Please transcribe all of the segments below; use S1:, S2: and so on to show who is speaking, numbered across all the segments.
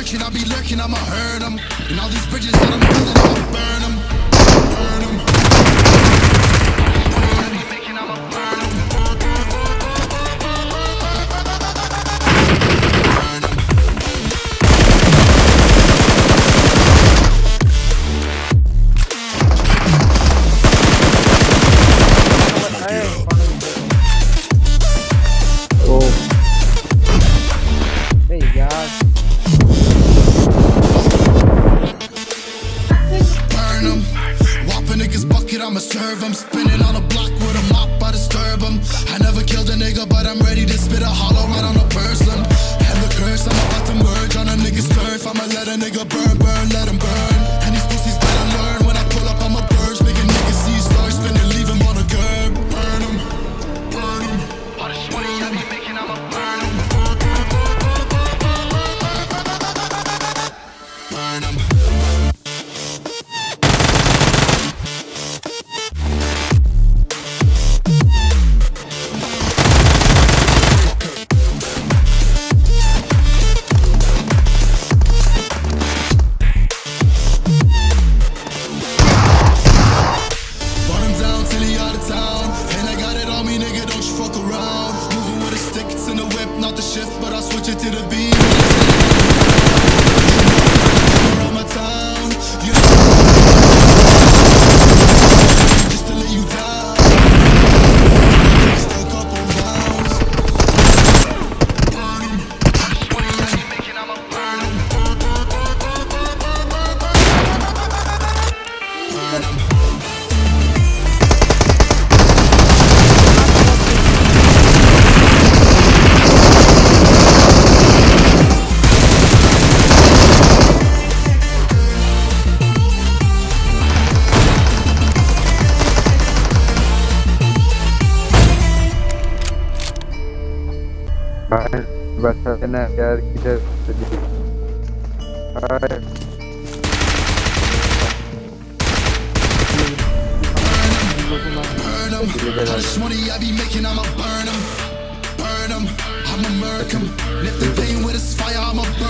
S1: friction, I be lurking, I'ma hurt them. And all these bridges that I'm building, I'ma burn them. Burn them. I'ma serve 'em. Spinning on a block with a mop, I disturb disturb 'em. I never killed a nigga, but I'm ready to spit a hollow right on a person. And the curse, I'm about to merge on a nigga's turf. I'ma let a nigga burn, him burn. Shift, but I'll switch it to the beat. Hayır, başlarına money I be making, I'ma burn them, burn them, I'ma lift the pain with this fire, I'ma burn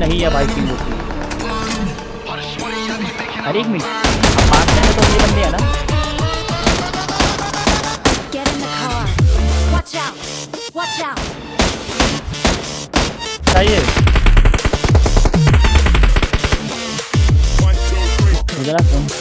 S2: नहीं है भाई की अरे एक minute. में तो ये बंदे है ना। चाहिए। मुझे